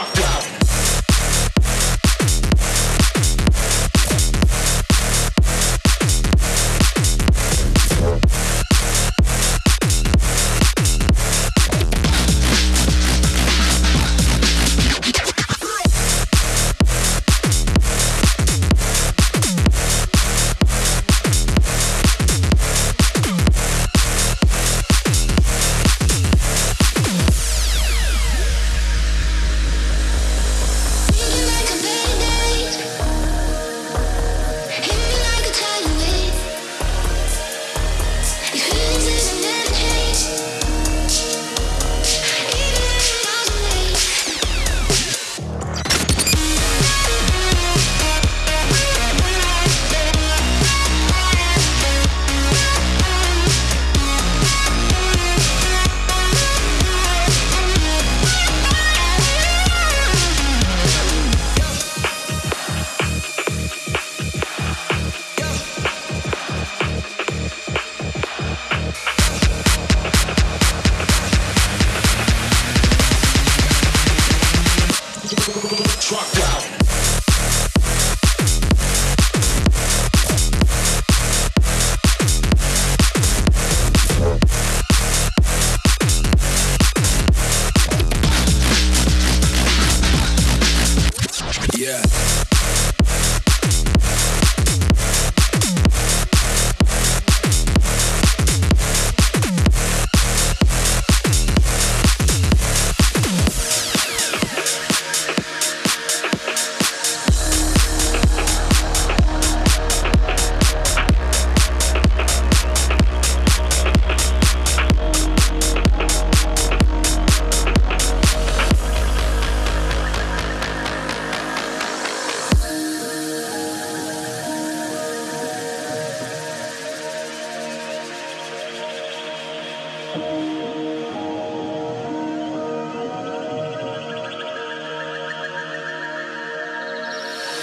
out. truck route.